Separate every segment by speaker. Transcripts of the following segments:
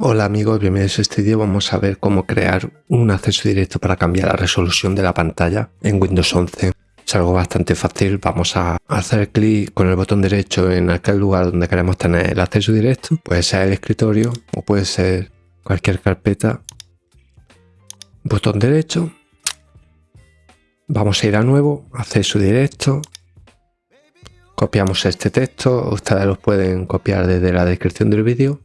Speaker 1: Hola amigos, bienvenidos a este vídeo. Vamos a ver cómo crear un acceso directo para cambiar la resolución de la pantalla en Windows 11. Es algo bastante fácil. Vamos a hacer clic con el botón derecho en aquel lugar donde queremos tener el acceso directo. Puede ser el escritorio o puede ser cualquier carpeta. Botón derecho. Vamos a ir a nuevo, acceso directo. Copiamos este texto. Ustedes lo pueden copiar desde la descripción del vídeo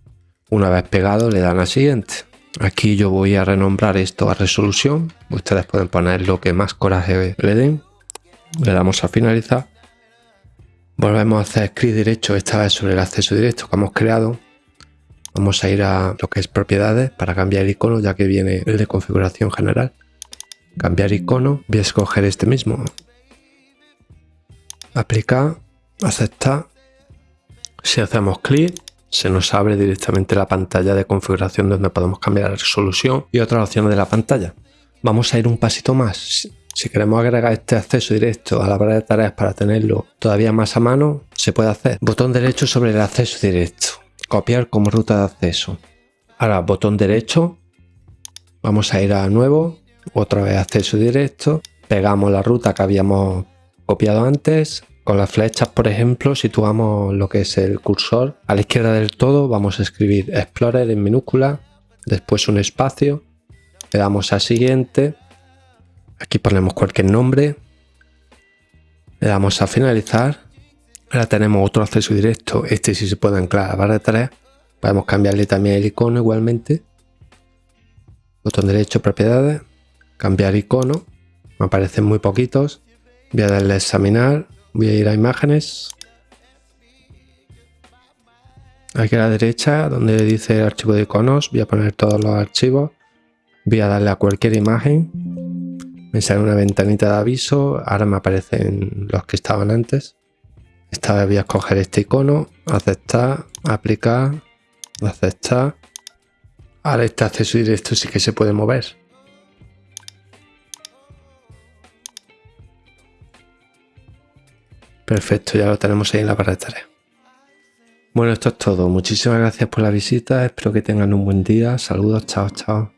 Speaker 1: una vez pegado le dan a siguiente. Aquí yo voy a renombrar esto a resolución. Ustedes pueden poner lo que más coraje le den. Le damos a finalizar. Volvemos a hacer clic derecho esta vez sobre el acceso directo que hemos creado. Vamos a ir a lo que es propiedades para cambiar el icono ya que viene el de configuración general. Cambiar icono. Voy a escoger este mismo. Aplicar. Aceptar. Si hacemos clic se nos abre directamente la pantalla de configuración donde podemos cambiar la resolución y otras opciones de la pantalla. Vamos a ir un pasito más. Si queremos agregar este acceso directo a la barra de tareas para tenerlo todavía más a mano, se puede hacer. Botón derecho sobre el acceso directo. Copiar como ruta de acceso. Ahora, botón derecho. Vamos a ir a nuevo. Otra vez acceso directo. Pegamos la ruta que habíamos copiado antes. Con las flechas, por ejemplo, situamos lo que es el cursor. A la izquierda del todo vamos a escribir Explorer en minúscula, después un espacio, le damos a siguiente, aquí ponemos cualquier nombre, le damos a finalizar, ahora tenemos otro acceso directo, este sí se puede anclar a la barra de podemos cambiarle también el icono igualmente, botón derecho, propiedades, cambiar icono, me aparecen muy poquitos, voy a darle a examinar, Voy a ir a imágenes. Aquí a la derecha, donde dice archivo de iconos, voy a poner todos los archivos. Voy a darle a cualquier imagen. Me sale una ventanita de aviso. Ahora me aparecen los que estaban antes. Esta vez voy a escoger este icono, aceptar, aplicar, aceptar. Ahora este acceso directo sí que se puede mover. Perfecto, ya lo tenemos ahí en la barra de tareas. Bueno, esto es todo. Muchísimas gracias por la visita. Espero que tengan un buen día. Saludos, chao, chao.